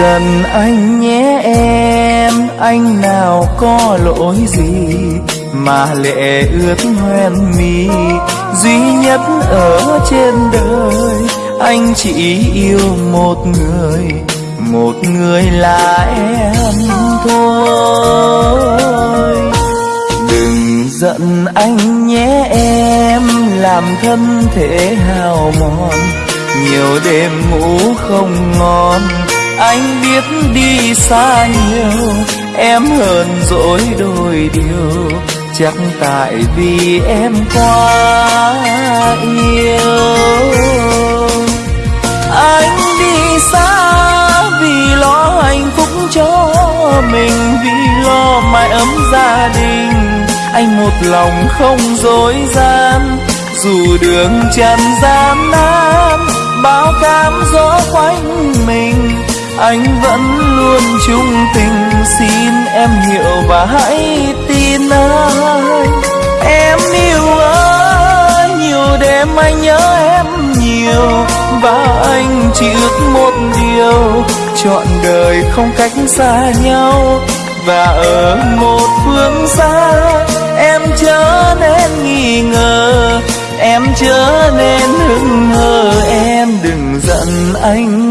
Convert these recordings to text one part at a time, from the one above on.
dần anh nhé em, anh nào có lỗi gì mà lệ ướt hoen mi duy nhất ở trên đời, anh chỉ yêu một người một người là em thôi. Đừng giận anh nhé em, làm thân thể hao mòn, nhiều đêm ngủ không ngon anh biết đi xa nhiều, em hờn dỗi đôi điều, chắc tại vì em quá yêu. Anh đi xa vì lo hạnh phúc cho mình, vì lo mái ấm gia đình. Anh một lòng không dối gian, dù đường trần gian nan, bao cám gió quanh mình anh vẫn luôn trung tình, xin em hiểu và hãy tin anh em yêu anh nhiều đêm anh nhớ em nhiều, và anh chỉ ước một điều, chọn đời không cách xa nhau, và ở một phương xa. Em chớ nên nghi ngờ, em chớ nên hững hờ, em đừng giận anh.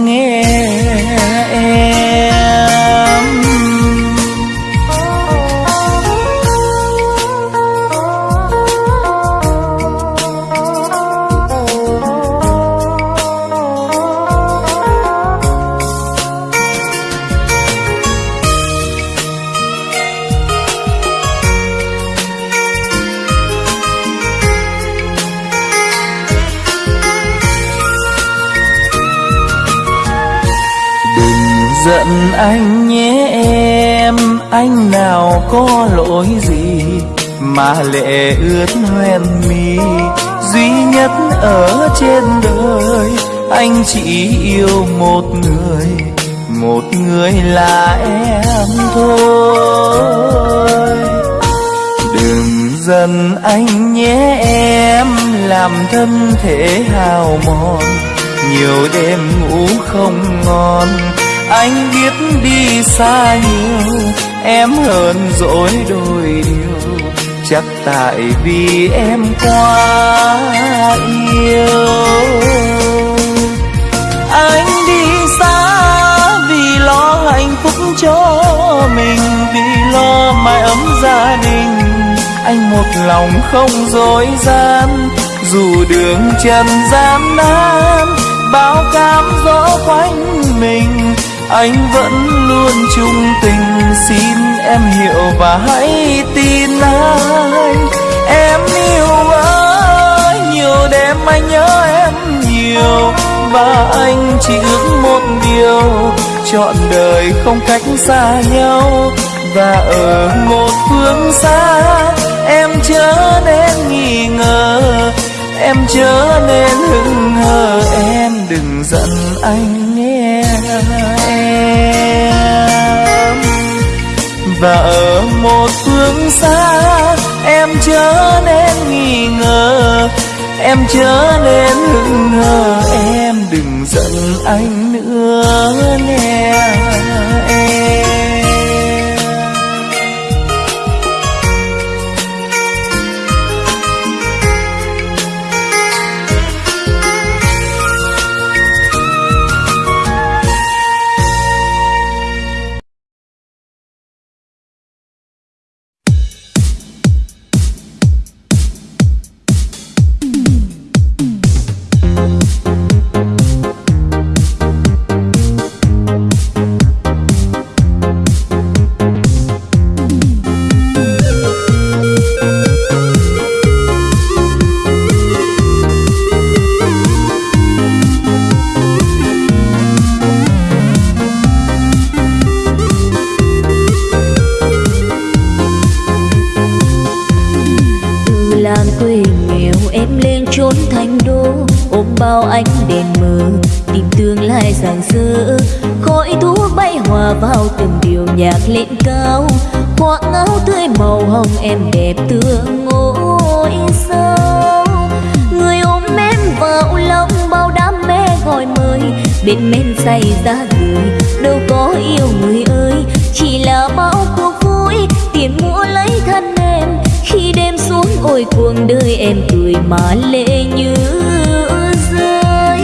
Giận anh nhé em, anh nào có lỗi gì mà lệ ướt hoen mi? Duy nhất ở trên đời, anh chỉ yêu một người một người là em thôi. Đừng giận anh nhé em, làm thân thể hào mòn, nhiều đêm ngủ không ngon anh biết đi xa nhiều, em hơn dỗi đôi điều. Chắc tại vì em quá yêu. Anh đi xa vì lo hạnh phúc cho mình, vì lo mái ấm gia đình. Anh một lòng không dối gian, dù đường trần gian nan, bao cám dỗ quanh mình anh vẫn luôn trung tình, xin em hiểu và hãy tin anh em yêu quá nhiều đêm anh nhớ em nhiều, và anh chỉ ước một điều, chọn đời không cách xa nhau, và ở một phương xa. Em chớ nên nghi ngờ, em chớ nên hững hờ, em đừng giận anh em. Và ở một phương xa, em chớ nên nghi ngờ. Em chớ nên hững hờ em đừng giận anh nữa nghe em gian quê nghèo, em lên trốn thành đô. Ôm bao ánh đèn mờ, tìm tương lai rạng rỡ. Khói thuốc bay hòa vào từng điều nhạc lên cao. Khoác áo tươi màu hồng em đẹp tương ngôi sao người ôm em vào lòng bao đam mê, gọi mời. Bên men say ra người đâu có yêu người ôi cuộc đời em cười mà lệ như rơi.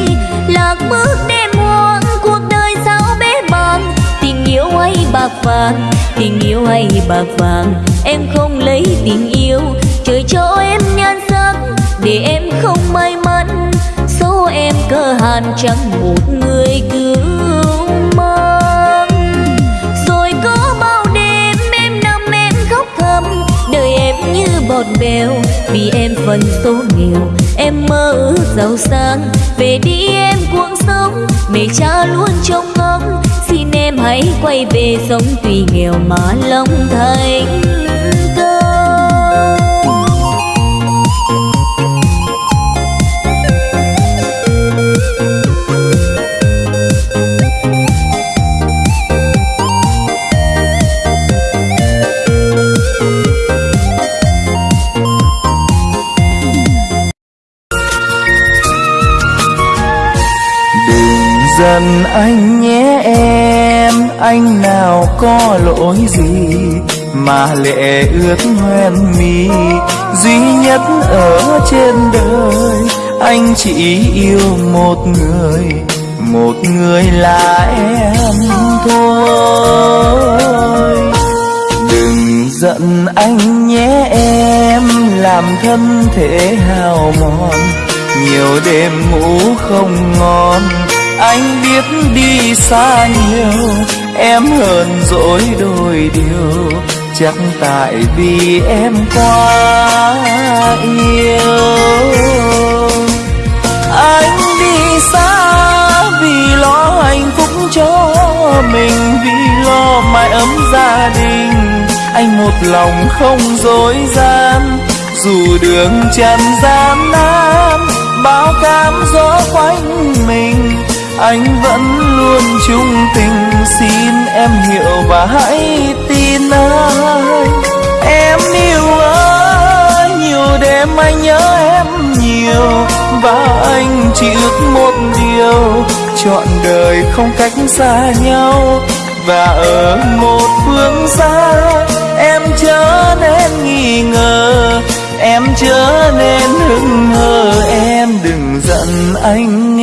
Lạc bước đêm muộn, cuộc đời sao bế bàng. Tình yêu hay bạc vàng, tình yêu hay bạc vàng. Em không lấy tình yêu, trời cho em nhan sắc. Để em không may mắn, số em cơ hàn chẳng một người cứ bọt vì em phần số nghèo. Em mơ ước giàu sang, về đi em cuộc sống mẹ cha luôn trông ngóng, xin em hãy quay về sống tuy nghèo mà lòng thành. Dần anh nhé em, anh nào có lỗi gì mà lệ ướt hoen mi duy nhất ở trên đời, anh chỉ yêu một người một người là em thôi. Đừng giận anh nhé em, làm thân thể hao mòn, nhiều đêm ngủ không ngon anh biết đi xa nhiều, em hờn dỗi đôi điều. Chắc tại vì em quá yêu. Anh đi xa vì lo hạnh phúc cho mình, vì lo mái ấm gia đình. Anh một lòng không dối gian, dù đường trần gian nan, bao cam gió quanh mình anh vẫn luôn trung tình, xin em hiểu và hãy tin anh. Em yêu ơi, nhiều đêm anh nhớ em nhiều, và anh chỉ ước một điều, chọn đời không cách xa nhau. Và ở một phương xa, em chớ nên nghi ngờ, em chớ nên hững hờ, em đừng giận anh.